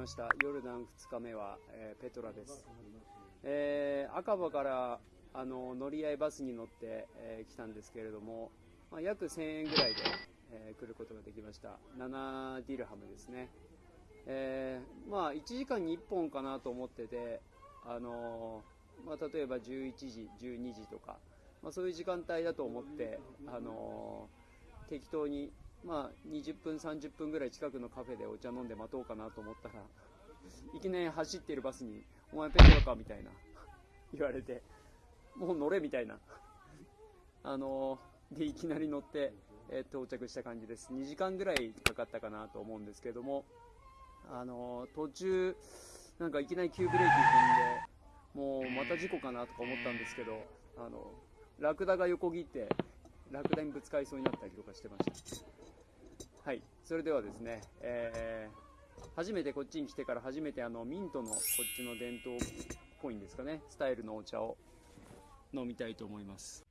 ました。ヨルダン2日目は、えー、ペトラです、えー、赤羽からあの乗り合いバスに乗って、えー、来たんですけれども、まあ、約1000円ぐらいで、えー、来ることができました。7ディルハムですね、えー、まあ、1時間に1本かなと思ってて、あのまあ、例えば11時12時とか、まあ、そういう時間帯だと思って、あの適当にまあ、20分、30分ぐらい近くのカフェでお茶飲んで待とうかなと思ったら、いきなり走っているバスに、お前ペトラかみたいな、言われて、もう乗れみたいな。あのー、で、いきなり乗って、えー、到着した感じです。2時間ぐらいかかったかなと思うんですけども、あのー、途中、なんかいきなり急ブレーキ踏んで、もうまた事故かなとか思ったんですけど、あの、ラクダが横切って、ラクダにぶつかりそうになったりとかしてました。はい、それではですね、えー、初めてこっちに来てから初めてあのミントのこっちの伝統っぽいんですかね、スタイルのお茶を飲みたいと思います。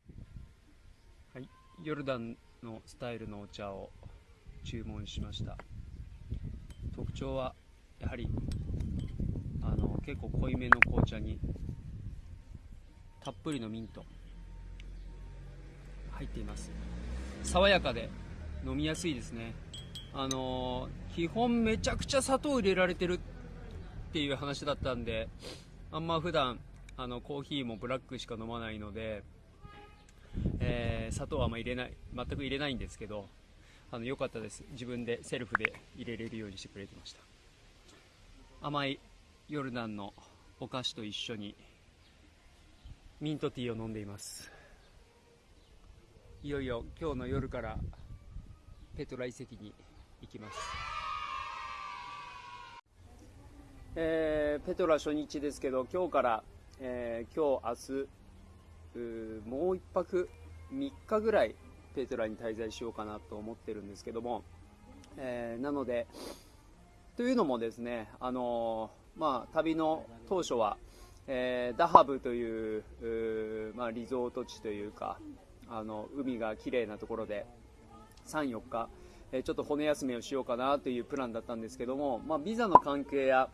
はい、ヨルダンのスタイルのお茶を注文しました。特徴はやはりあの結構濃いめの紅茶にたっぷりのミント。入っています。爽やかで飲みやすいですね。あの、基本めちゃくちゃ砂糖入れられてるっていう話だったんで、あんま普段あのコーヒーもブラックしか飲まないので、えー、砂糖はあんま入れない、全く入れないんですけど、あの良かったです。自分でセルフで入れれるようにしてくれてました。甘いヨルダンのお菓子と一緒にミントティーを飲んでいます。いよいよ今日の夜からペトラ遺跡にいきます、えー、ペトラ初日ですけど今日から、えー、今日明日もう1泊3日ぐらいペトラに滞在しようかなと思ってるんですけども、えー、なのでというのもですね、あのまあ、旅の当初は、えダハブというまあ、リゾート地というかあの海が綺麗なところで3、4日えちょっと骨休めをしようかなというプランだったんですけども、まあ、ビザの関係や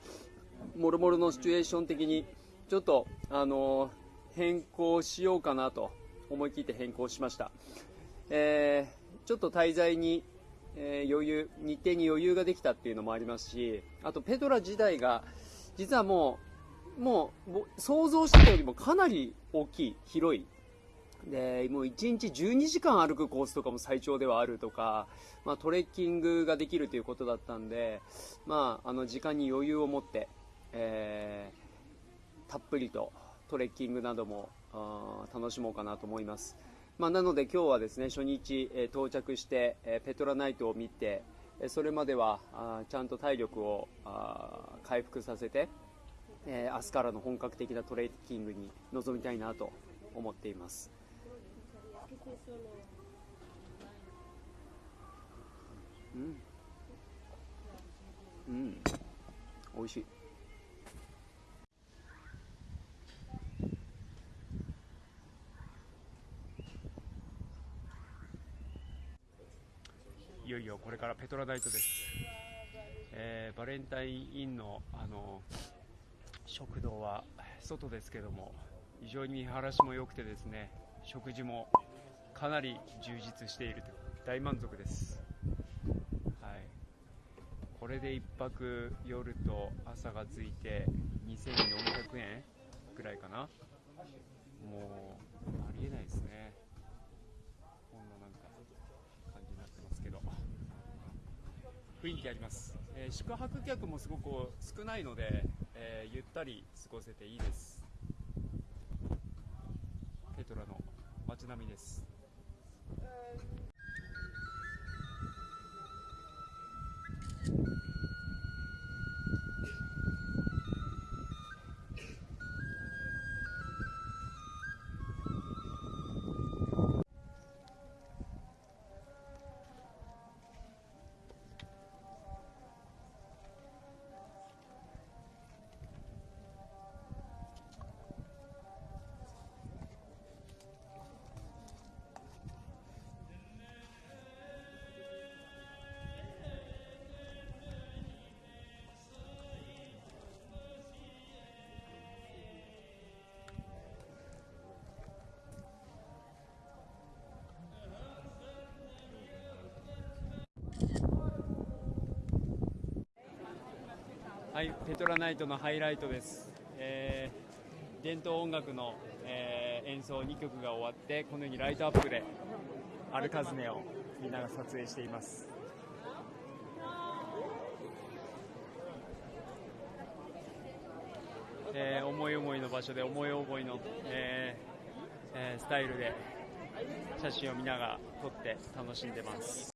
もろもろのシチュエーション的にちょっと、あの変更しようかなと思い切って変更しました、えー、ちょっと滞在に、えー、余裕日程に余裕ができたっていうのもありますしあとペトラ自体が実はもうもう想像してたよりもかなり大きい広いで、もう1日12時間歩くコースとかも最長ではあるとか、まあ、トレッキングができるということだったんで、まあ、あの時間に余裕を持って、えー、たっぷりとトレッキングなども楽しもうかなと思います。まあ、なので今日はですね初日、えー、到着して、えー、ペトラナイトを見て、えそれまではあちゃんと体力を回復させて、えー、明日からの本格的なトレッキングに臨みたいなと思っています。うん。うん。美味しい。いよいよこれからペトラナイトです、えー、バレンタインインのあの食堂は外ですけども非常に見晴らしも良くてですね食事もかなり充実していると。大満足です、はい、これで1泊夜と朝がついて2400円ぐらいかな。もうありえないですね。こんななんか感じになってますけど。雰囲気あります、えー、宿泊客もすごく少ないので、えー、ゆったり過ごせていいです。ペトラの街並みです。はい、ペトラナイトのハイライトです。えー伝統音楽の、えー演奏2曲が終わって、このようにライトアップでアルカズネをみんなが撮影しています。えー思い思いの場所で思い思いの、えーえースタイルで写真を見ながら撮って楽しんでます。